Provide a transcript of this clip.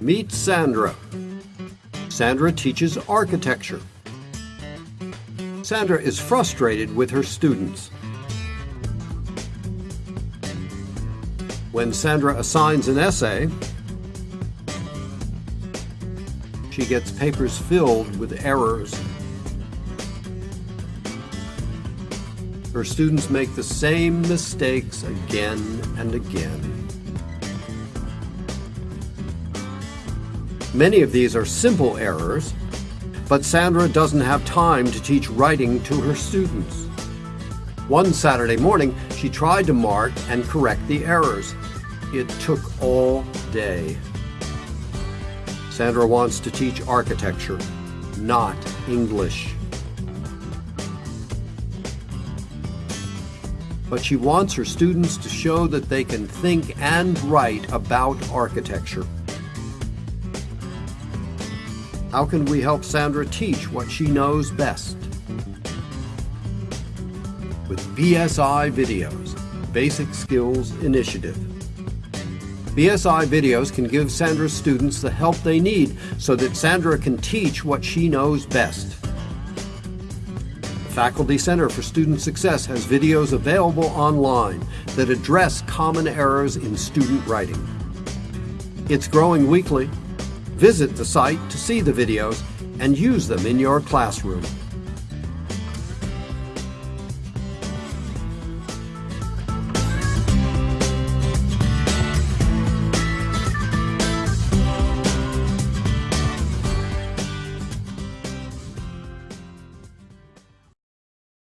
Meet Sandra. Sandra teaches architecture. Sandra is frustrated with her students. When Sandra assigns an essay, she gets papers filled with errors. Her students make the same mistakes again and again. Many of these are simple errors, but Sandra doesn't have time to teach writing to her students. One Saturday morning, she tried to mark and correct the errors. It took all day. Sandra wants to teach architecture, not English. But she wants her students to show that they can think and write about architecture. How can we help Sandra teach what she knows best? With BSI Videos, Basic Skills Initiative. BSI Videos can give Sandra's students the help they need so that Sandra can teach what she knows best. The Faculty Center for Student Success has videos available online that address common errors in student writing. It's growing weekly Visit the site to see the videos and use them in your classroom.